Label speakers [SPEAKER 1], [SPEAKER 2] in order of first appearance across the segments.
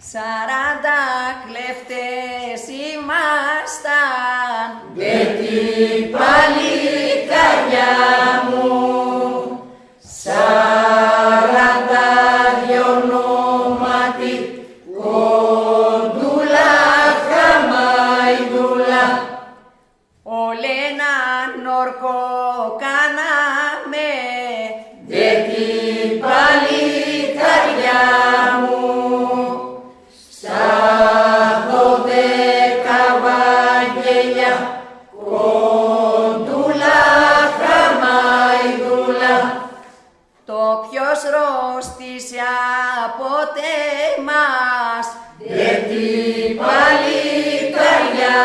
[SPEAKER 1] Σαράντα κλέφτες ήμασταν.
[SPEAKER 2] Δε την παλικαριά μου. Σαράντα δυο ονόματι Κοντούλα χαμαϊδούλα
[SPEAKER 1] Όλε έναν όρκο κάναμε ρωστήσε από τεμάς.
[SPEAKER 2] Δε την παλικαριά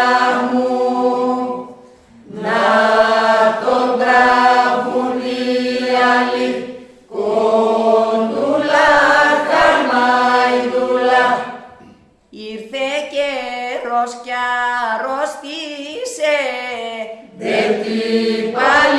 [SPEAKER 2] μου να τον τραβούν οι άλλοι. Κοντούλα χαμαϊδούλα
[SPEAKER 1] Ήρθε καιρός κι αρρώστησε
[SPEAKER 2] Δε την παλικαριά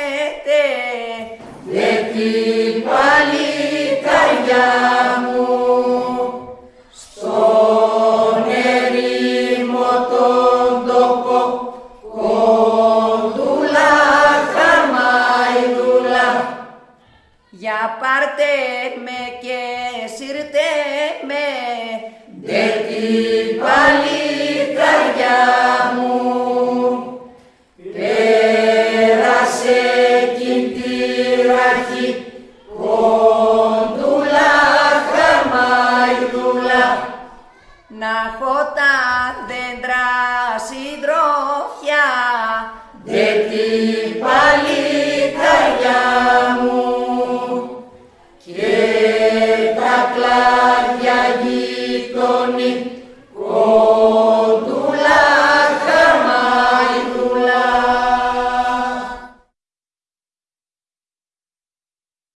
[SPEAKER 1] αφήσετε
[SPEAKER 2] Δε την παλικαριά μου στον ερήμο τον τόπο κοντούλα χαμαϊδούλα
[SPEAKER 1] για πάρτε με και σύρτε με
[SPEAKER 2] Δε την
[SPEAKER 1] να έχω τα δέντρα συντροφιά